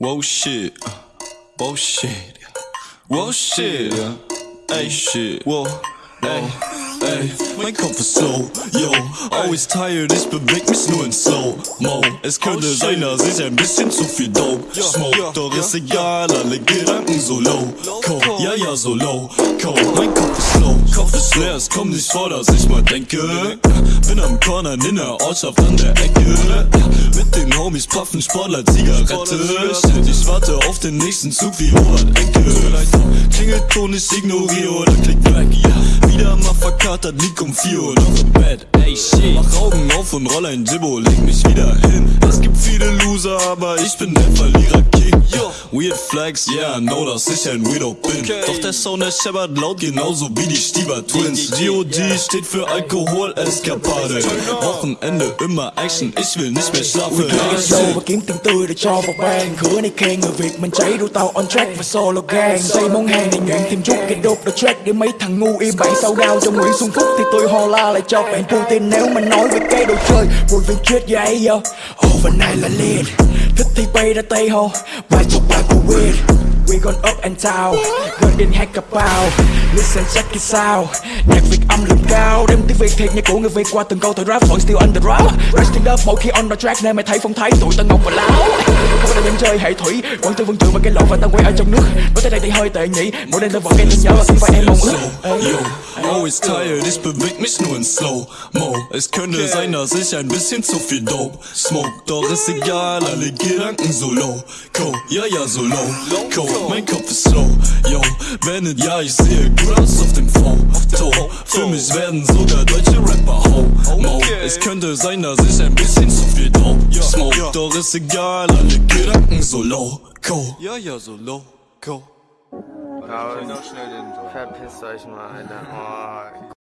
Whoa shit, whoa shit, whoa shit, Hey shit, whoa, Hey. ey, mein Kopf ist slow, yo, always tired, ich beweg mich nur in slow mo. Es könnte sein, dass ich ein bisschen zu viel dope smoke, doch ist egal, alle Gedanken so low, co, ja ja so low, co, mein Kopf ist ist es kommt nicht vor, dass ich mal denke, bin am Corner in der Ortschaft an der Ecke, mit den Homies puffen Sportler Zigarette, shit, ich warte auf den nächsten Zug wie Robert Enke, Klingelton, ich ignoriere oder klick weg, wieder mal verkatert, lieg um 4 Uhr. Noch im Bett, ey shit, mach Augen auf und roll ein Jibbo, leg mich wieder hin, es gibt viele Loser, aber ich bin der Verlierer King, yo, weird flags, yeah, know, dass ich ein Weirdo bin, doch der Sound, der scheppert laut, genauso wie die Stieber Twins, G.O.D. steht für Alkohol, Eskapade, Wochenende immer Action, ich will nicht mehr schlafen, ey, show và kiếm tiền tươi để cho vào bang. Cửa này khen người Việt mình cháy tàu on track và solo gang. Xây món hàng này nguyện thêm chút cái đốt the track Để mấy thằng ngu im bậy sau đau cho Nguyễn Xuân Phúc Thì tôi ho la lại cho bạn Putin. Nếu mà nói về cái đồ chơi Rồi việc chết vậy yo. Overnight là lead. Thích thì bay ra tay ho Bài chọc bài của weird. We gone up and down. Gần đến hai cặp bao Listen check it out Nhạc Việt âm lượng cao. Đem tiếng Việt thiệt nhạc của người Việt qua từng câu thời rap Vẫn still on the rap Resting up, mỗi khi on the track Nên mày thấy phong thái tụi tân ngọc và láo Không phải là chơi hệ thủy. Quảng tư vương trường và cái lộ và tao quay ở trong nước. Nói tới đây thì hơi tệ nhỉ. Mỗi đêm tao vẫn nghe tin nhớ. Và khi phải em mong always tired, ich beweg mich nur in Slow Mo. Es könnte sein, dass ich ein bisschen zu viel Dope smoke, doch ist egal, alle Gedanken so low. Co, ja ja so low. Co, mein Kopf ist slow. Yo, wenn it ja, ich sehe gut aus auf dem Foto. Für mich werden sogar deutsche Rapper ho. Mo, es könnte sein, dass ich ein bisschen zu viel Dope smoke, doch ist egal, alle Gedanken so low. Co, ja ja so low. Co. Aber verpisst euch mal, Alter. Oh.